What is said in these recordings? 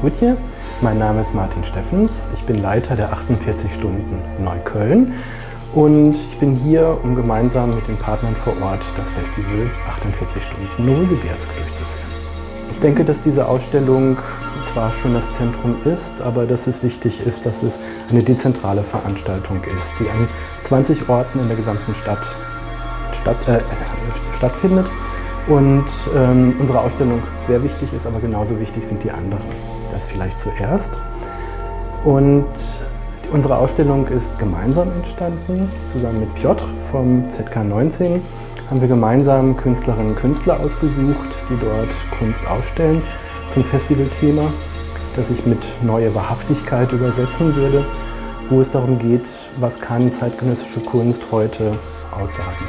Gutje. Mein Name ist Martin Steffens. Ich bin Leiter der 48 Stunden Neukölln und ich bin hier, um gemeinsam mit den Partnern vor Ort das Festival 48 Stunden Novosibirsk durchzuführen. Ich denke, dass diese Ausstellung zwar schon das Zentrum ist, aber dass es wichtig ist, dass es eine dezentrale Veranstaltung ist, die an 20 Orten in der gesamten Stadt, Stadt äh, stattfindet. Und ähm, unsere Ausstellung sehr wichtig ist, aber genauso wichtig sind die anderen. Das vielleicht zuerst. Und Unsere Ausstellung ist gemeinsam entstanden. Zusammen mit Piotr vom ZK19 haben wir gemeinsam Künstlerinnen und Künstler ausgesucht, die dort Kunst ausstellen zum Festivalthema, das ich mit Neue Wahrhaftigkeit übersetzen würde, wo es darum geht, was kann zeitgenössische Kunst heute aussagen.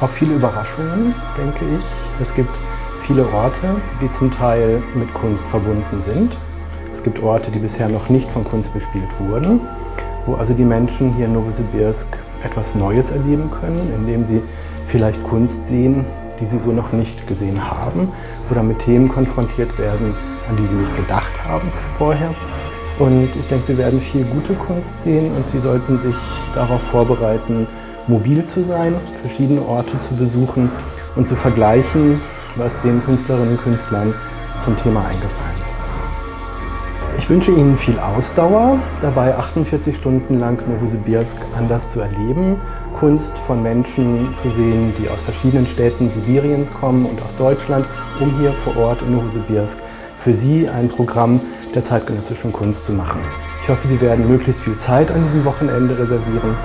Auch viele Überraschungen, denke ich. Es gibt viele Orte, die zum Teil mit Kunst verbunden sind gibt Orte, die bisher noch nicht von Kunst bespielt wurden, wo also die Menschen hier in Novosibirsk etwas Neues erleben können, indem sie vielleicht Kunst sehen, die sie so noch nicht gesehen haben oder mit Themen konfrontiert werden, an die sie nicht gedacht haben vorher. Und ich denke, sie werden viel gute Kunst sehen und sie sollten sich darauf vorbereiten, mobil zu sein, verschiedene Orte zu besuchen und zu vergleichen, was den Künstlerinnen und Künstlern zum Thema eingefallen ist. Ich wünsche Ihnen viel Ausdauer, dabei 48 Stunden lang Novosibirsk anders zu erleben, Kunst von Menschen zu sehen, die aus verschiedenen Städten Sibiriens kommen und aus Deutschland, um hier vor Ort in Novosibirsk für Sie ein Programm der zeitgenössischen Kunst zu machen. Ich hoffe, Sie werden möglichst viel Zeit an diesem Wochenende reservieren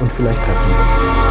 und vielleicht treffen.